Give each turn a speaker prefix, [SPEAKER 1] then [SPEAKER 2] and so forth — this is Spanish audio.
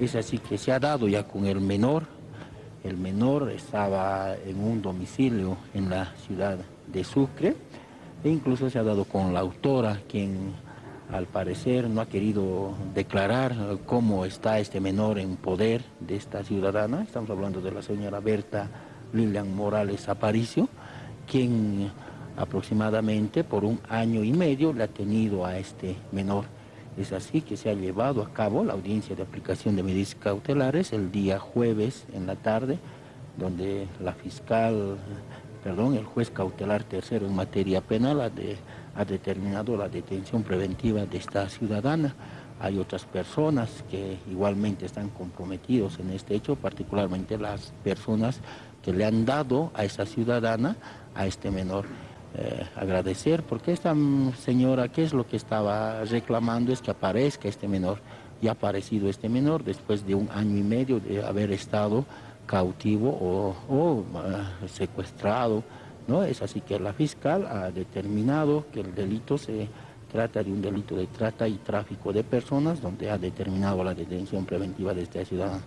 [SPEAKER 1] Es así que se ha dado ya con el menor. El menor estaba en un domicilio en la ciudad de Sucre e incluso se ha dado con la autora, quien al parecer no ha querido declarar cómo está este menor en poder de esta ciudadana. Estamos hablando de la señora Berta Lilian Morales Aparicio, quien aproximadamente por un año y medio le ha tenido a este menor. Es así que se ha llevado a cabo la audiencia de aplicación de medidas cautelares el día jueves en la tarde, donde la fiscal, perdón, el juez cautelar tercero en materia penal ha, ha determinado la detención preventiva de esta ciudadana. Hay otras personas que igualmente están comprometidos en este hecho, particularmente las personas que le han dado a esa ciudadana, a este menor. Eh, agradecer, porque esta señora, ¿qué es lo que estaba reclamando? Es que aparezca este menor. Y ha aparecido este menor después de un año y medio de haber estado cautivo o, ah, secuestrado. ¿no? Es así que la fiscal ha determinado que el delito se trata de un delito de trata y tráfico de personas, donde ha determinado la detención preventiva de esta ciudadana.